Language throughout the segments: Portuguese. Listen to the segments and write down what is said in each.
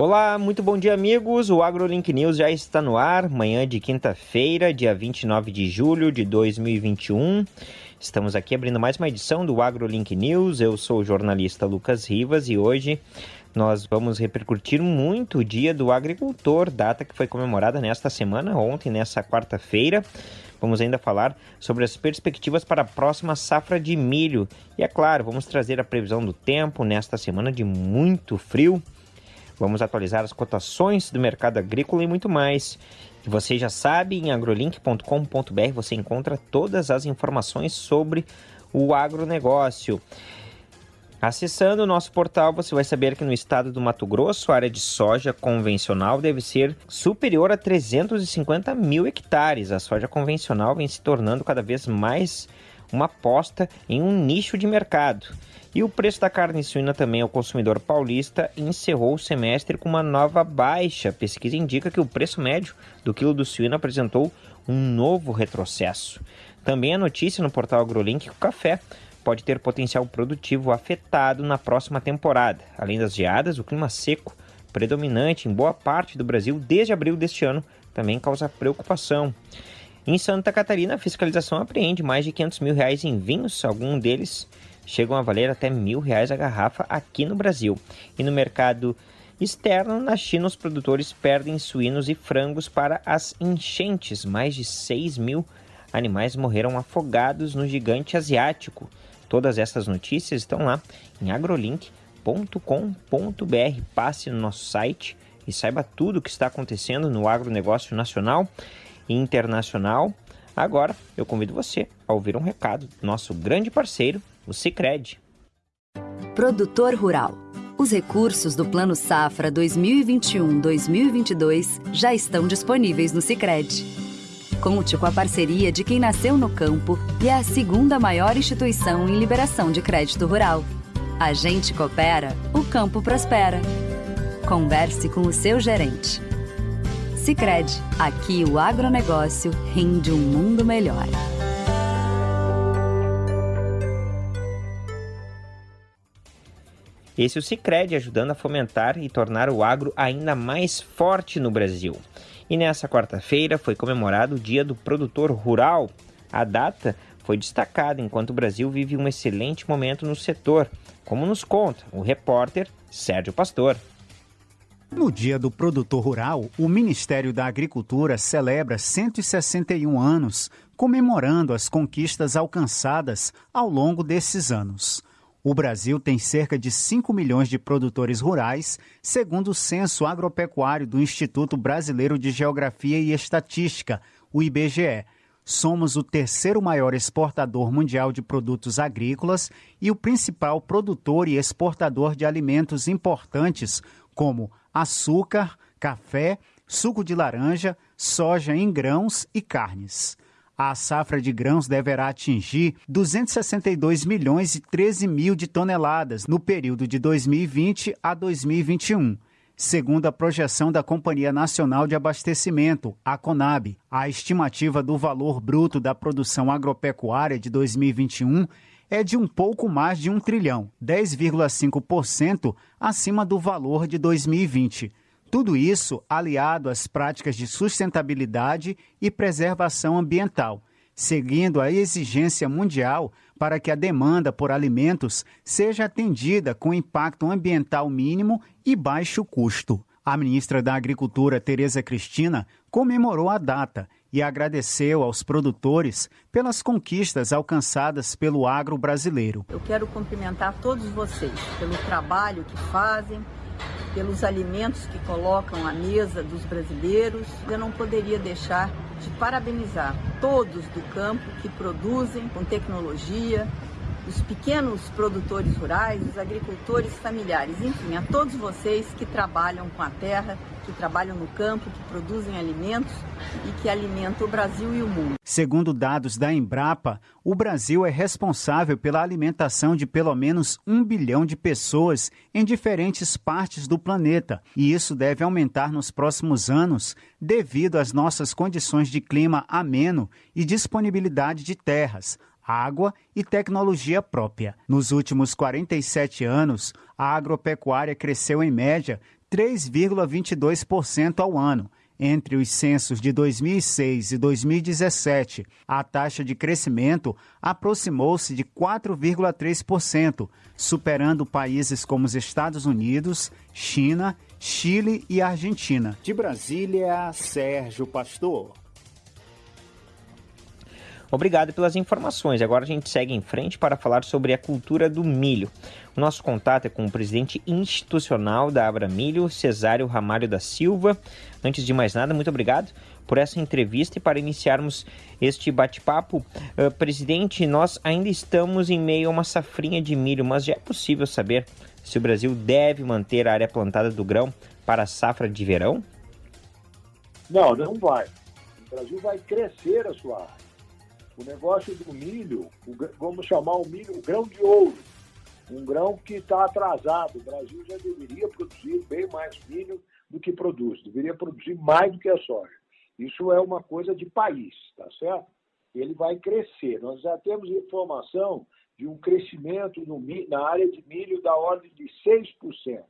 Olá, muito bom dia, amigos. O AgroLink News já está no ar, manhã de quinta-feira, dia 29 de julho de 2021. Estamos aqui abrindo mais uma edição do AgroLink News. Eu sou o jornalista Lucas Rivas e hoje nós vamos repercutir muito o Dia do Agricultor, data que foi comemorada nesta semana, ontem, nessa quarta-feira. Vamos ainda falar sobre as perspectivas para a próxima safra de milho. E é claro, vamos trazer a previsão do tempo nesta semana de muito frio. Vamos atualizar as cotações do mercado agrícola e muito mais. E você já sabe, em agrolink.com.br você encontra todas as informações sobre o agronegócio. Acessando o nosso portal, você vai saber que no estado do Mato Grosso, a área de soja convencional deve ser superior a 350 mil hectares. A soja convencional vem se tornando cada vez mais uma aposta em um nicho de mercado. E o preço da carne suína também ao consumidor paulista encerrou o semestre com uma nova baixa. Pesquisa indica que o preço médio do quilo do suíno apresentou um novo retrocesso. Também a notícia no portal AgroLink que o café pode ter potencial produtivo afetado na próxima temporada. Além das geadas, o clima seco predominante em boa parte do Brasil desde abril deste ano também causa preocupação. Em Santa Catarina, a fiscalização apreende mais de 500 mil reais em vinhos, alguns deles chegam a valer até mil reais a garrafa aqui no Brasil. E no mercado externo, na China, os produtores perdem suínos e frangos para as enchentes. Mais de 6 mil animais morreram afogados no gigante asiático. Todas essas notícias estão lá em agrolink.com.br. Passe no nosso site e saiba tudo o que está acontecendo no agronegócio nacional internacional. Agora eu convido você a ouvir um recado do nosso grande parceiro, o Cicred. Produtor Rural. Os recursos do Plano Safra 2021-2022 já estão disponíveis no Cicred. Conte com a parceria de quem nasceu no campo e é a segunda maior instituição em liberação de crédito rural. A gente coopera, o campo prospera. Converse com o seu gerente. Cicred, aqui o agronegócio rende um mundo melhor. Esse é o Cicred ajudando a fomentar e tornar o agro ainda mais forte no Brasil. E nessa quarta-feira foi comemorado o Dia do Produtor Rural. A data foi destacada enquanto o Brasil vive um excelente momento no setor, como nos conta o repórter Sérgio Pastor. No Dia do Produtor Rural, o Ministério da Agricultura celebra 161 anos, comemorando as conquistas alcançadas ao longo desses anos. O Brasil tem cerca de 5 milhões de produtores rurais, segundo o Censo Agropecuário do Instituto Brasileiro de Geografia e Estatística, o IBGE. Somos o terceiro maior exportador mundial de produtos agrícolas e o principal produtor e exportador de alimentos importantes, como açúcar, café, suco de laranja, soja em grãos e carnes. A safra de grãos deverá atingir 262 milhões e 13 mil de toneladas no período de 2020 a 2021. Segundo a projeção da Companhia Nacional de Abastecimento, a CONAB, a estimativa do valor bruto da produção agropecuária de 2021 é de um pouco mais de um trilhão, 10,5% acima do valor de 2020. Tudo isso aliado às práticas de sustentabilidade e preservação ambiental, seguindo a exigência mundial para que a demanda por alimentos seja atendida com impacto ambiental mínimo e baixo custo. A ministra da Agricultura, Tereza Cristina, comemorou a data e agradeceu aos produtores pelas conquistas alcançadas pelo agro brasileiro. Eu quero cumprimentar todos vocês pelo trabalho que fazem, pelos alimentos que colocam à mesa dos brasileiros. Eu não poderia deixar de parabenizar todos do campo que produzem com tecnologia, os pequenos produtores rurais, os agricultores familiares, enfim, a todos vocês que trabalham com a terra, que trabalham no campo, que produzem alimentos e que alimentam o Brasil e o mundo. Segundo dados da Embrapa, o Brasil é responsável pela alimentação de pelo menos um bilhão de pessoas em diferentes partes do planeta, e isso deve aumentar nos próximos anos devido às nossas condições de clima ameno e disponibilidade de terras, água e tecnologia própria. Nos últimos 47 anos, a agropecuária cresceu em média 3,22% ao ano. Entre os censos de 2006 e 2017, a taxa de crescimento aproximou-se de 4,3%, superando países como os Estados Unidos, China, Chile e Argentina. De Brasília, Sérgio Pastor. Obrigado pelas informações. Agora a gente segue em frente para falar sobre a cultura do milho. O nosso contato é com o presidente institucional da Abra Milho, Cesário Ramalho da Silva. Antes de mais nada, muito obrigado por essa entrevista e para iniciarmos este bate-papo. Uh, presidente, nós ainda estamos em meio a uma safrinha de milho, mas já é possível saber se o Brasil deve manter a área plantada do grão para a safra de verão? Não, não vai. O Brasil vai crescer a sua área. O negócio do milho, o, vamos chamar o milho o grão de ouro, um grão que está atrasado. O Brasil já deveria produzir bem mais milho do que produz, deveria produzir mais do que a soja. Isso é uma coisa de país, tá certo? Ele vai crescer. Nós já temos informação de um crescimento no, na área de milho da ordem de 6%.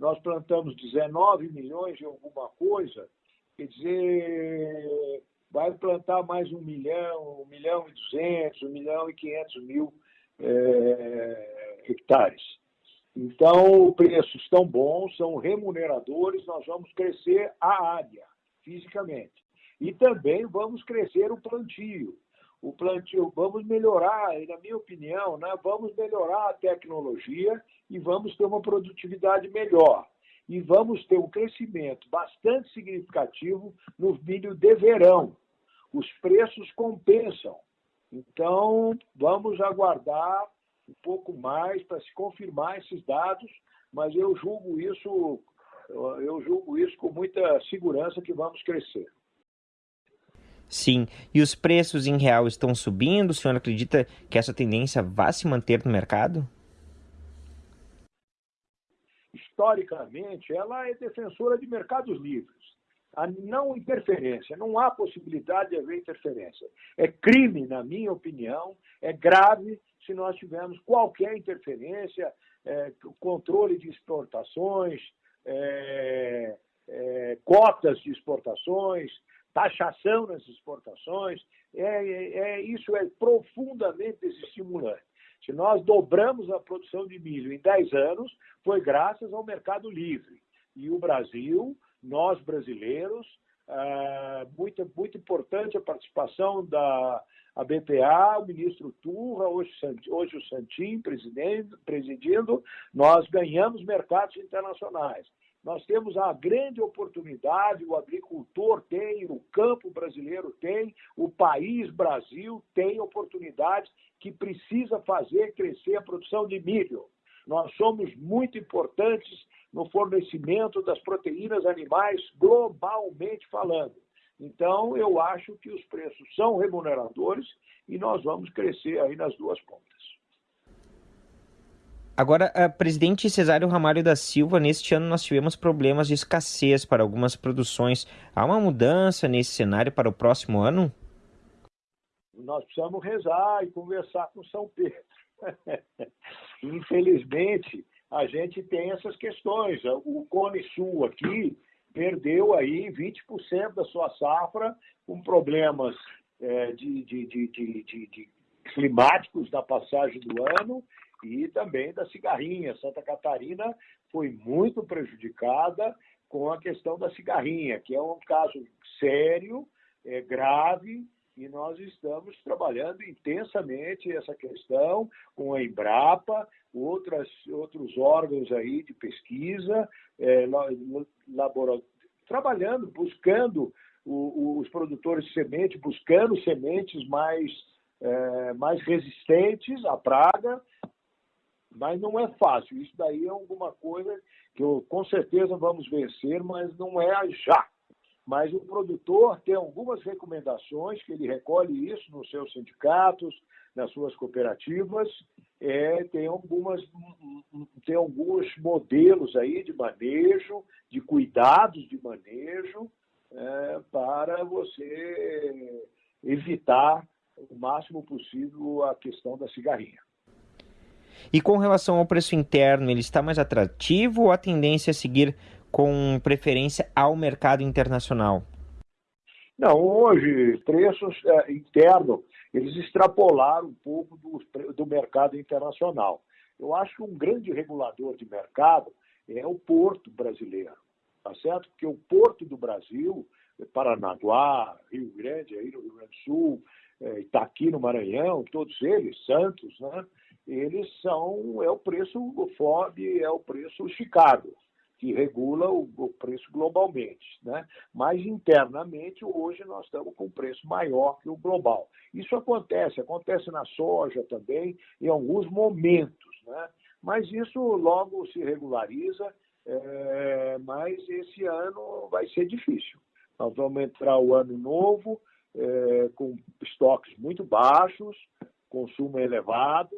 Nós plantamos 19 milhões de alguma coisa, quer dizer, vai plantar mais um milhão, um milhão e duzentos, um milhão e quinhentos mil é, hectares. Então, preços estão bons, são remuneradores, nós vamos crescer a área fisicamente. E também vamos crescer o plantio. O plantio, vamos melhorar, na minha opinião, né, vamos melhorar a tecnologia e vamos ter uma produtividade melhor e vamos ter um crescimento bastante significativo no milho de verão. Os preços compensam. Então, vamos aguardar um pouco mais para se confirmar esses dados, mas eu julgo isso, eu julgo isso com muita segurança que vamos crescer. Sim, e os preços em real estão subindo? O senhor acredita que essa tendência vai se manter no mercado? Historicamente, ela é defensora de mercados livres. A não interferência, não há possibilidade de haver interferência. É crime, na minha opinião, é grave se nós tivermos qualquer interferência, é, controle de exportações, é, é, cotas de exportações, taxação nas exportações. É, é, é isso é profundamente desestimulante. Se nós dobramos a produção de milho em 10 anos, foi graças ao mercado livre. E o Brasil, nós brasileiros, é, muito, muito importante a participação da a BPA, o ministro Turra, hoje, hoje o Santim presidindo, nós ganhamos mercados internacionais. Nós temos a grande oportunidade, o agricultor tem, o campo brasileiro tem, o país Brasil tem oportunidades que precisa fazer crescer a produção de milho. Nós somos muito importantes no fornecimento das proteínas animais globalmente falando. Então, eu acho que os preços são remuneradores e nós vamos crescer aí nas duas pontas. Agora, a presidente Cesário Ramalho da Silva, neste ano nós tivemos problemas de escassez para algumas produções. Há uma mudança nesse cenário para o próximo ano? Nós precisamos rezar e conversar com São Pedro. Infelizmente, a gente tem essas questões. O Cone Sul aqui perdeu aí 20% da sua safra com problemas é, de, de, de, de, climáticos da passagem do ano e também da cigarrinha. Santa Catarina foi muito prejudicada com a questão da cigarrinha, que é um caso sério, é grave, e nós estamos trabalhando intensamente essa questão com a Embrapa, outras, outros órgãos aí de pesquisa, é, trabalhando, buscando o, os produtores de semente, buscando sementes mais, é, mais resistentes à praga, mas não é fácil. Isso daí é alguma coisa que eu, com certeza vamos vencer, mas não é já. Mas o produtor tem algumas recomendações, que ele recolhe isso nos seus sindicatos, nas suas cooperativas, é, tem, algumas, tem alguns modelos aí de manejo, de cuidados de manejo, é, para você evitar o máximo possível a questão da cigarrinha. E com relação ao preço interno, ele está mais atrativo ou a tendência é seguir com preferência ao mercado internacional? Não, hoje, preços é, internos, eles extrapolaram um pouco do, do mercado internacional. Eu acho que um grande regulador de mercado é o porto brasileiro, tá certo? Porque o porto do Brasil, Paranaguá, Rio Grande, aí no Rio Grande do Sul, é, Itaqui no Maranhão, todos eles, Santos, né? Eles são, é o preço FOB, é o preço Chicago, que regula o, o, preço globalmente, né? Mas internamente hoje nós estamos com um preço maior que o global. Isso acontece, acontece na soja também em alguns momentos, né? Mas isso logo se regulariza, é, mas esse ano vai ser difícil. Nós vamos entrar o ano novo é, com estoques muito baixos, consumo elevado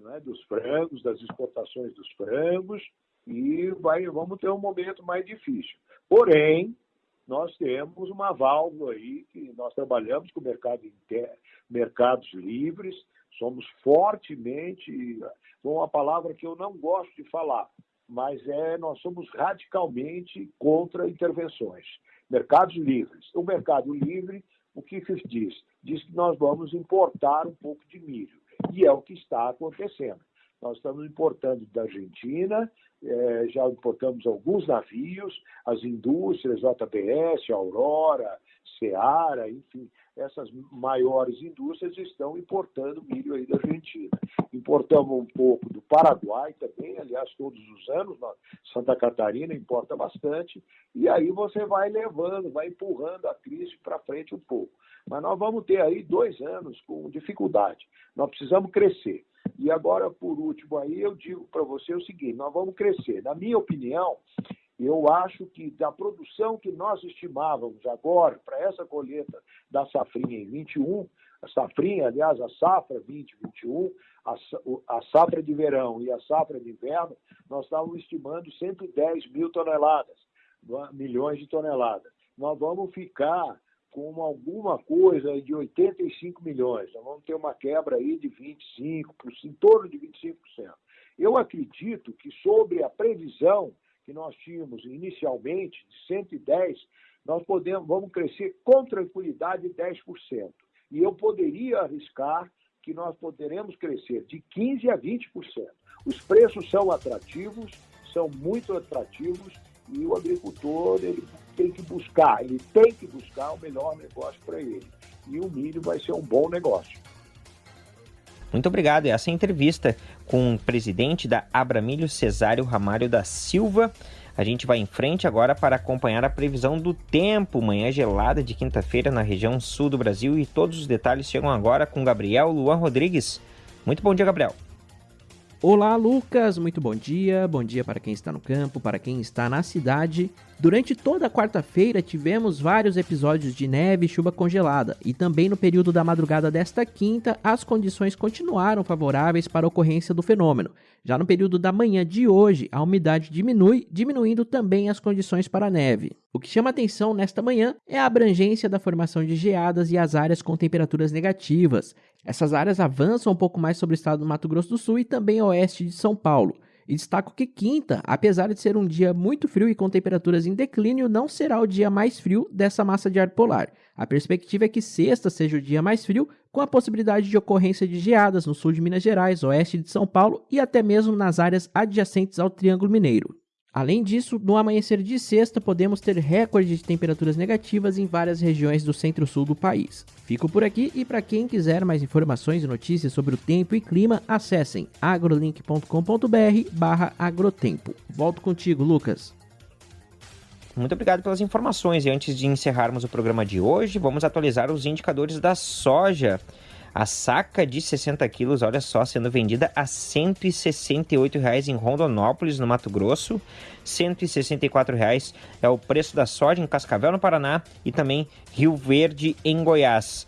né, dos frangos, das exportações dos frangos, e vai, vamos ter um momento mais difícil. Porém, nós temos uma válvula aí que nós trabalhamos com o mercado inter... mercados livres, somos fortemente, uma palavra que eu não gosto de falar, mas é nós somos radicalmente contra intervenções. Mercados livres. O mercado livre, o que diz? Diz que nós vamos importar um pouco de milho. E é o que está acontecendo. Nós estamos importando da Argentina, é, já importamos alguns navios, as indústrias, JBS, Aurora, Seara, enfim, essas maiores indústrias estão importando milho aí da Argentina. Importamos um pouco do Paraguai também, aliás, todos os anos, Santa Catarina importa bastante, e aí você vai levando, vai empurrando a crise para frente um pouco. Mas nós vamos ter aí dois anos com dificuldade. Nós precisamos crescer. E agora, por último, aí eu digo para você o seguinte: nós vamos crescer. Na minha opinião, eu acho que da produção que nós estimávamos agora para essa colheita da safrinha em 21, a safrinha, aliás, a safra 2021, a, safra de verão e a safra de inverno, nós estávamos estimando 110 mil toneladas, milhões de toneladas. Nós vamos ficar com alguma coisa de 85 milhões. Nós vamos ter uma quebra aí de 25%, em torno de 25%. Eu acredito que sobre a previsão que nós tínhamos inicialmente, de 110, nós podemos, vamos crescer com tranquilidade 10%. E eu poderia arriscar que nós poderemos crescer de 15% a 20%. Os preços são atrativos, são muito atrativos, e o agricultor ele tem que buscar, ele tem que buscar o melhor negócio para ele. E o milho vai ser um bom negócio. Muito obrigado. Essa é a entrevista com o presidente da Abramilho, Cesário Ramário da Silva. A gente vai em frente agora para acompanhar a previsão do tempo. Manhã gelada de quinta-feira na região sul do Brasil e todos os detalhes chegam agora com Gabriel Luan Rodrigues. Muito bom dia, Gabriel. Olá, Lucas. Muito bom dia. Bom dia para quem está no campo, para quem está na cidade. Durante toda a quarta-feira tivemos vários episódios de neve e chuva congelada, e também no período da madrugada desta quinta, as condições continuaram favoráveis para a ocorrência do fenômeno. Já no período da manhã de hoje, a umidade diminui, diminuindo também as condições para a neve. O que chama atenção nesta manhã é a abrangência da formação de geadas e as áreas com temperaturas negativas. Essas áreas avançam um pouco mais sobre o estado do Mato Grosso do Sul e também oeste de São Paulo. E destaco que quinta, apesar de ser um dia muito frio e com temperaturas em declínio, não será o dia mais frio dessa massa de ar polar. A perspectiva é que sexta seja o dia mais frio, com a possibilidade de ocorrência de geadas no sul de Minas Gerais, oeste de São Paulo e até mesmo nas áreas adjacentes ao Triângulo Mineiro. Além disso, no amanhecer de sexta, podemos ter recorde de temperaturas negativas em várias regiões do centro-sul do país. Fico por aqui e para quem quiser mais informações e notícias sobre o tempo e clima, acessem agrolink.com.br agrotempo. Volto contigo, Lucas. Muito obrigado pelas informações. E antes de encerrarmos o programa de hoje, vamos atualizar os indicadores da soja. A saca de 60 quilos, olha só, sendo vendida a R$ 168,00 em Rondonópolis, no Mato Grosso. R$ 164,00 é o preço da soja em Cascavel, no Paraná, e também Rio Verde, em Goiás.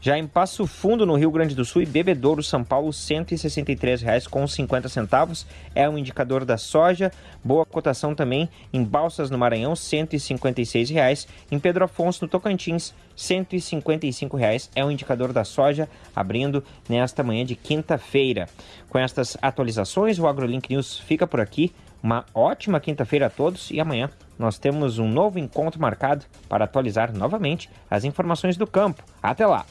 Já em Passo Fundo, no Rio Grande do Sul, e Bebedouro, São Paulo, R$ 163,50 é um indicador da soja. Boa cotação também em Balsas, no Maranhão, R$ 156,00. Em Pedro Afonso, no Tocantins, R$ 155,00 é um indicador da soja, abrindo nesta manhã de quinta-feira. Com estas atualizações, o AgroLink News fica por aqui. Uma ótima quinta-feira a todos e amanhã nós temos um novo encontro marcado para atualizar novamente as informações do campo. Até lá!